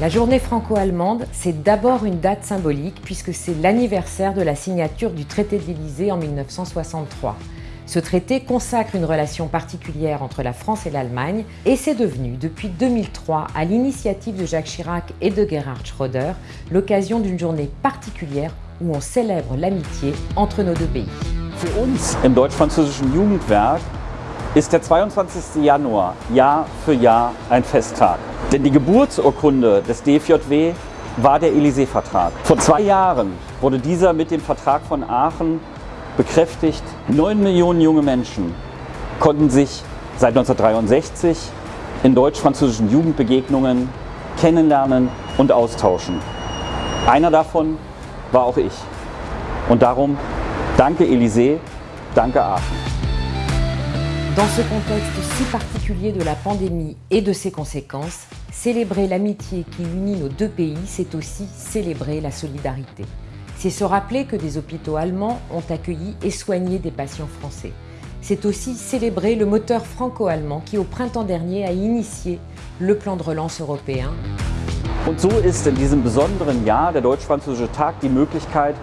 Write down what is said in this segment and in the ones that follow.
La journée franco-allemande, c'est d'abord une date symbolique puisque c'est l'anniversaire de la signature du traité de l'Élysée en 1963. Ce traité consacre une relation particulière entre la France et l'Allemagne et c'est devenu, depuis 2003, à l'initiative de Jacques Chirac et de Gerhard Schröder, l'occasion d'une journée particulière où on célèbre l'amitié entre nos deux pays. Für uns im deutsch-französischen Jugendwerk ist der 22. Januar Jahr für Jahr ein Festtag. Denn die Geburtsurkunde des DFJW war der Élysée-Vertrag. Vor zwei Jahren wurde dieser mit dem Vertrag von Aachen bekräftigt. Neun Millionen junge Menschen konnten sich seit 1963 in deutsch-französischen Jugendbegegnungen kennenlernen und austauschen. Einer davon war auch ich. Und darum danke Élysée, danke Aachen. Dans ce contexte si particulier de la pandémie et de ses conséquences, célébrer l'amitié qui unit nos deux pays, c'est aussi célébrer la solidarité. C'est se rappeler que des hôpitaux allemands ont accueilli et soigné des patients français. C'est aussi célébrer le moteur franco-allemand qui au printemps dernier a initié le plan de relance européen. Und so ist in diesem besonderen Jahr der Deutsch-Französische Tag die Möglichkeit,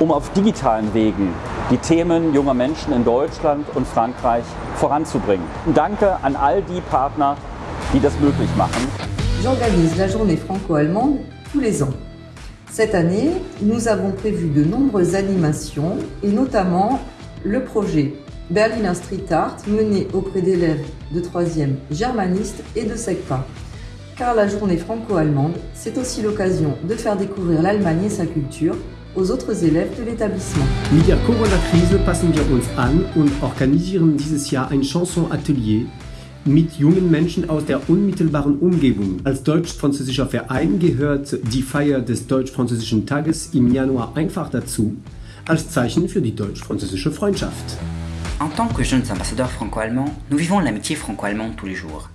um auf digitalen Wegen die Themen junger Menschen in Deutschland und Frankreich voranzubringen. Danke an all die Partner, die das möglich machen. J'organise la journée franco-allemande tous les ans. Cette année, nous avons prévu de nombreuses animations et notamment le projet Berliner Street Art mené auprès d'élèves de 3e germanistes et de SECPA. Car la journée franco-allemande, c'est aussi l'occasion de faire découvrir l'Allemagne et sa culture aux autres élèves de l'établissement. Mit der Corona-Krise passen wir uns an und organisieren dieses Jahr ein Chanson-Atelier mit jungen Menschen aus der unmittelbaren Umgebung. Als deutsch-französischer Verein gehört die Feier des deutsch-französischen Tages im Januar einfach dazu, als Zeichen für die deutsch-französische Freundschaft. En tant que jeunes ambassadeurs franco-allemands, nous vivons l'amitié franco-allemande tous les jours.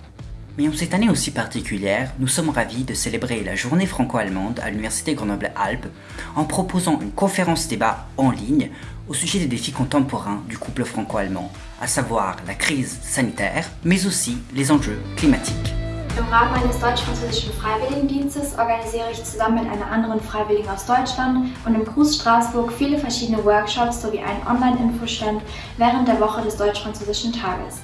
Mais en cette année aussi particulière, nous sommes ravis de célébrer la journée franco-allemande à l'Université Grenoble-Alpes en proposant une conférence débat en ligne au sujet des défis contemporains du couple franco-allemand, à savoir la crise sanitaire, mais aussi les enjeux climatiques. Im Rahmen meines deutsch-französischen Freiwilligendienstes organisiere ich zusammen mit einer anderen Freiwilligen aus Deutschland und im Cruz Straßburg viele verschiedene Workshops sowie einen Online-Infostand während der Woche des deutsch-französischen Tages.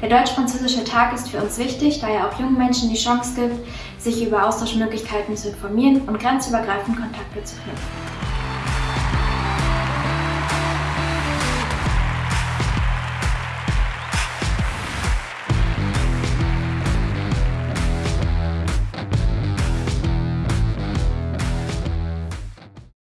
Der deutsch-französische Tag ist für uns wichtig, da er auch jungen Menschen die Chance gibt, sich über Austauschmöglichkeiten zu informieren und grenzübergreifend Kontakte zu knüpfen.